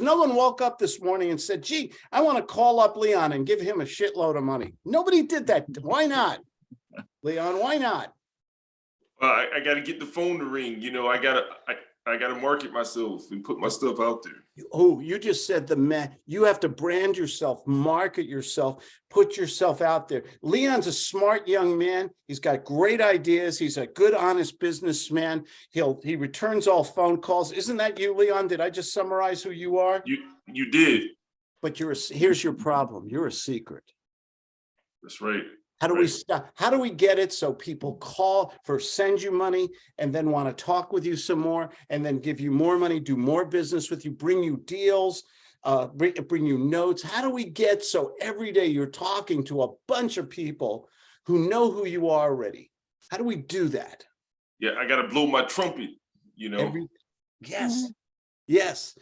no one woke up this morning and said, gee, I want to call up Leon and give him a shitload of money. Nobody did that. Why not? Leon, why not? Well, I, I gotta get the phone to ring, you know, I gotta, I, I gotta market myself and put my stuff out there. Oh, you just said the man, you have to brand yourself, market yourself, put yourself out there. Leon's a smart young man. He's got great ideas. He's a good, honest businessman. He'll, he returns all phone calls. Isn't that you, Leon? Did I just summarize who you are? You, you did, But you're, a here's your problem. You're a secret. that's right. How do we stop? How do we get it so people call for send you money and then want to talk with you some more and then give you more money, do more business with you, bring you deals, uh, bring, bring you notes? How do we get so every day you're talking to a bunch of people who know who you are already? How do we do that? Yeah, I gotta blow my trumpet, you know, Every, yes, yes.